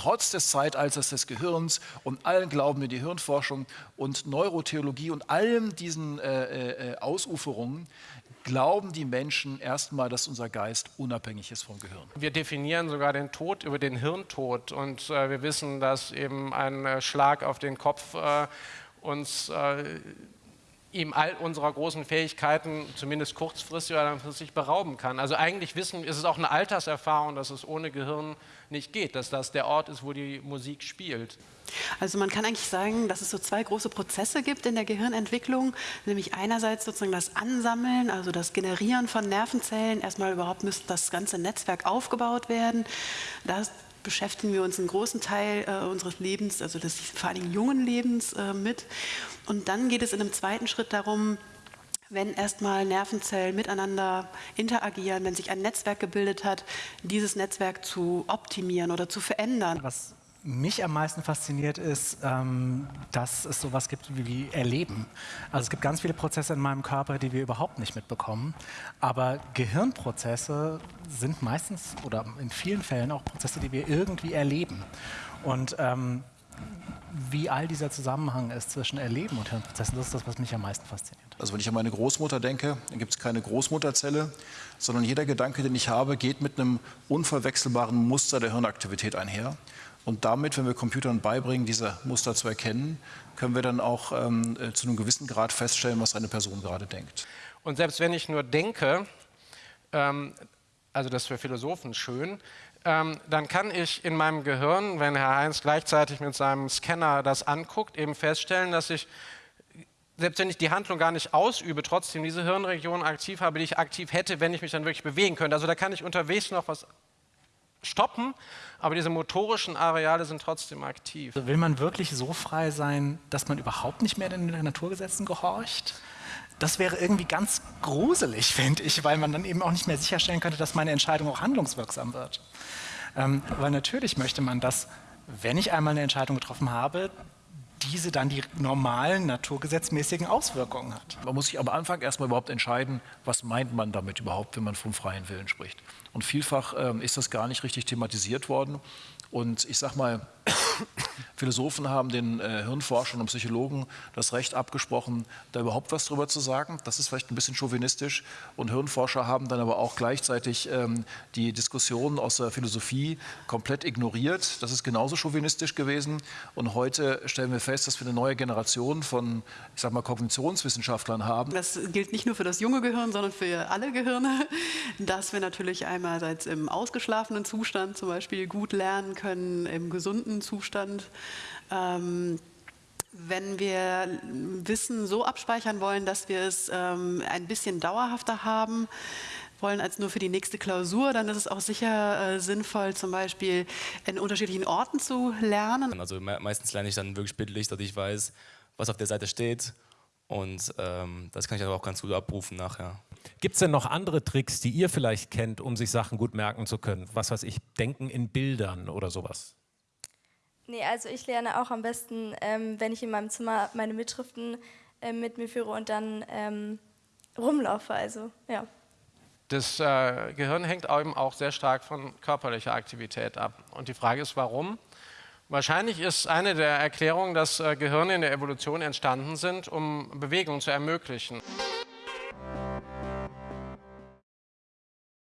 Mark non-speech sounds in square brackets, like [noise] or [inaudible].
trotz des Zeitalters des Gehirns und allen Glauben in die Hirnforschung und Neurotheologie und allem diesen äh, äh, Ausuferungen, glauben die Menschen erstmal, dass unser Geist unabhängig ist vom Gehirn. Wir definieren sogar den Tod über den Hirntod und äh, wir wissen, dass eben ein äh, Schlag auf den Kopf äh, uns äh, ihm all unserer großen Fähigkeiten zumindest kurzfristig oder langfristig berauben kann. Also eigentlich wissen, ist es auch eine Alterserfahrung, dass es ohne Gehirn nicht geht, dass das der Ort ist, wo die Musik spielt. Also man kann eigentlich sagen, dass es so zwei große Prozesse gibt in der Gehirnentwicklung, nämlich einerseits sozusagen das Ansammeln, also das Generieren von Nervenzellen. Erstmal überhaupt müsste das ganze Netzwerk aufgebaut werden. Das beschäftigen wir uns einen großen Teil äh, unseres Lebens, also des vor allen Dingen jungen Lebens äh, mit. Und dann geht es in einem zweiten Schritt darum, wenn erstmal Nervenzellen miteinander interagieren, wenn sich ein Netzwerk gebildet hat, dieses Netzwerk zu optimieren oder zu verändern. Was mich am meisten fasziniert ist, ähm, dass es sowas gibt wie Erleben. Also es gibt ganz viele Prozesse in meinem Körper, die wir überhaupt nicht mitbekommen. Aber Gehirnprozesse sind meistens oder in vielen Fällen auch Prozesse, die wir irgendwie erleben. Und ähm, wie all dieser Zusammenhang ist zwischen Erleben und Hirnprozessen, das ist das, was mich am meisten fasziniert. Also wenn ich an meine Großmutter denke, dann gibt es keine Großmutterzelle, sondern jeder Gedanke, den ich habe, geht mit einem unverwechselbaren Muster der Hirnaktivität einher. Und damit, wenn wir Computern beibringen, diese Muster zu erkennen, können wir dann auch ähm, äh, zu einem gewissen Grad feststellen, was eine Person gerade denkt. Und selbst wenn ich nur denke, ähm, also das ist für Philosophen schön, ähm, dann kann ich in meinem Gehirn, wenn Herr Heinz gleichzeitig mit seinem Scanner das anguckt, eben feststellen, dass ich selbst wenn ich die Handlung gar nicht ausübe, trotzdem diese Hirnregion aktiv habe, die ich aktiv hätte, wenn ich mich dann wirklich bewegen könnte. Also da kann ich unterwegs noch was stoppen, aber diese motorischen Areale sind trotzdem aktiv. Will man wirklich so frei sein, dass man überhaupt nicht mehr den Naturgesetzen gehorcht? Das wäre irgendwie ganz gruselig, finde ich, weil man dann eben auch nicht mehr sicherstellen könnte, dass meine Entscheidung auch handlungswirksam wird. Ähm, weil natürlich möchte man, dass, wenn ich einmal eine Entscheidung getroffen habe, diese dann die normalen naturgesetzmäßigen Auswirkungen hat. Man muss sich am Anfang erstmal überhaupt entscheiden, was meint man damit überhaupt, wenn man vom freien Willen spricht. Und vielfach ähm, ist das gar nicht richtig thematisiert worden. Und ich sage mal, [coughs] Philosophen haben den äh, Hirnforschern und Psychologen das Recht abgesprochen, da überhaupt was drüber zu sagen. Das ist vielleicht ein bisschen chauvinistisch. Und Hirnforscher haben dann aber auch gleichzeitig ähm, die Diskussionen aus der Philosophie komplett ignoriert. Das ist genauso chauvinistisch gewesen. Und heute stellen wir fest, dass wir eine neue Generation von, ich sag mal, Kognitionswissenschaftlern haben. Das gilt nicht nur für das junge Gehirn, sondern für alle Gehirne, [laughs] dass wir natürlich einerseits im ausgeschlafenen Zustand zum Beispiel gut lernen können, im gesunden Zustand. Ähm, wenn wir Wissen so abspeichern wollen, dass wir es ähm, ein bisschen dauerhafter haben wollen als nur für die nächste Klausur, dann ist es auch sicher äh, sinnvoll, zum Beispiel in unterschiedlichen Orten zu lernen. Also me meistens lerne ich dann wirklich bildlich, dass ich weiß, was auf der Seite steht und ähm, das kann ich dann auch ganz gut abrufen nachher. Gibt es denn noch andere Tricks, die ihr vielleicht kennt, um sich Sachen gut merken zu können? Was weiß ich, Denken in Bildern oder sowas? Nee, also ich lerne auch am besten, ähm, wenn ich in meinem Zimmer meine Mitschriften äh, mit mir führe und dann ähm, rumlaufe. Also, ja. Das äh, Gehirn hängt eben auch sehr stark von körperlicher Aktivität ab. Und die Frage ist, warum? Wahrscheinlich ist eine der Erklärungen, dass äh, Gehirne in der Evolution entstanden sind, um Bewegung zu ermöglichen.